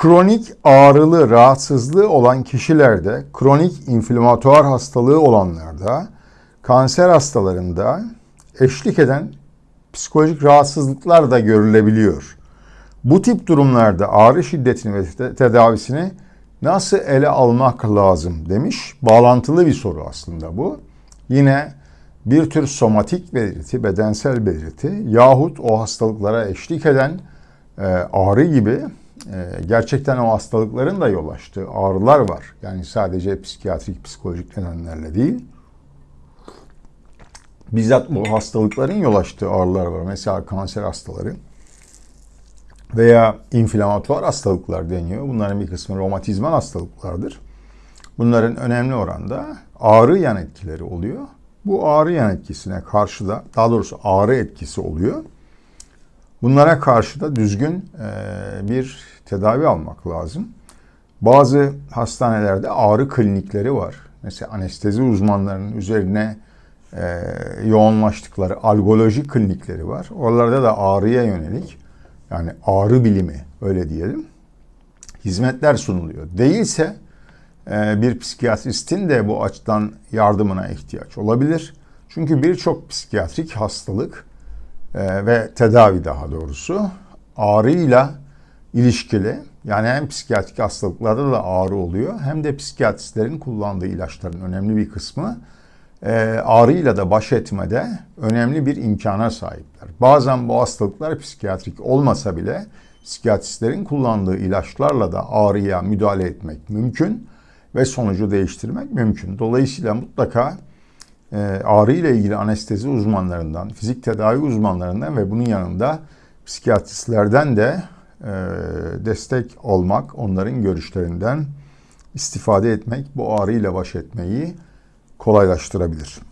Kronik ağrılı rahatsızlığı olan kişilerde, kronik inflamatuar hastalığı olanlarda, kanser hastalarında eşlik eden psikolojik rahatsızlıklar da görülebiliyor. Bu tip durumlarda ağrı şiddetini ve te- tedavisini nasıl ele almak lazım demiş. Bağlantılı bir soru aslında bu. Yine bir tür somatik belirti, bedensel belirti yahut o hastalıklara eşlik eden e, ağrı gibi gerçekten o hastalıkların da yol açtığı ağrılar var. Yani sadece psikiyatrik, psikolojik nedenlerle değil. Bizzat bu hastalıkların yol açtığı ağrılar var. Mesela kanser hastaları veya inflamatuar hastalıklar deniyor. Bunların bir kısmı romatizmal hastalıklardır. Bunların önemli oranda ağrı yan etkileri oluyor. Bu ağrı yan etkisine karşı da daha doğrusu ağrı etkisi oluyor. Bunlara karşı da düzgün e, bir tedavi almak lazım. Bazı hastanelerde ağrı klinikleri var. Mesela anestezi uzmanlarının üzerine e, yoğunlaştıkları algoloji klinikleri var. Oralarda da ağrıya yönelik yani ağrı bilimi öyle diyelim hizmetler sunuluyor. Değilse e, bir psikiyatristin de bu açıdan yardımına ihtiyaç olabilir. Çünkü birçok psikiyatrik hastalık e, ve tedavi daha doğrusu ağrıyla ilişkili. Yani hem psikiyatrik hastalıklarda da ağrı oluyor hem de psikiyatristlerin kullandığı ilaçların önemli bir kısmı e, ağrıyla da baş etmede önemli bir imkana sahipler. Bazen bu hastalıklar psikiyatrik olmasa bile psikiyatristlerin kullandığı ilaçlarla da ağrıya müdahale etmek mümkün ve sonucu değiştirmek mümkün. Dolayısıyla mutlaka e, ağrı ile ilgili anestezi uzmanlarından, fizik tedavi uzmanlarından ve bunun yanında psikiyatristlerden de destek olmak, onların görüşlerinden istifade etmek bu ağrı ile baş etmeyi kolaylaştırabilir.